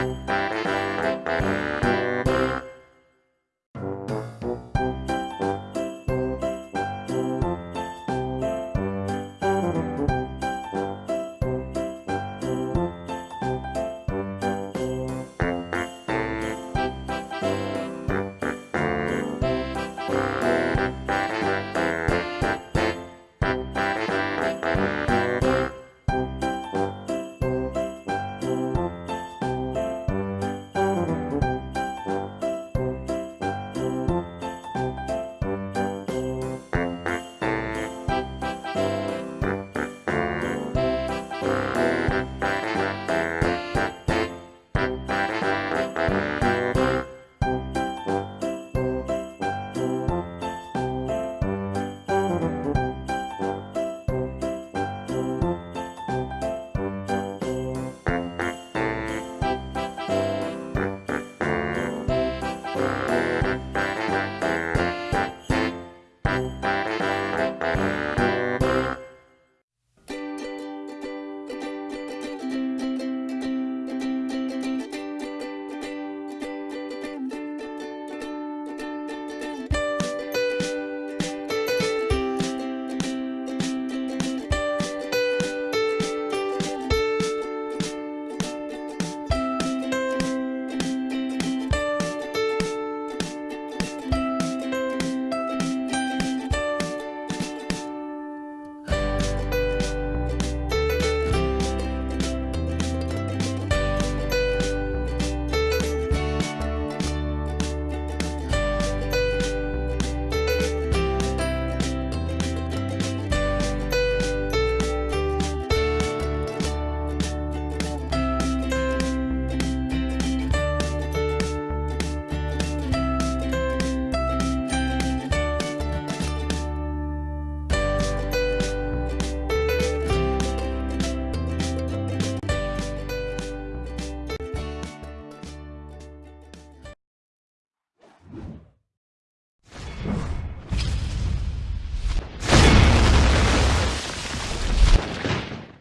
you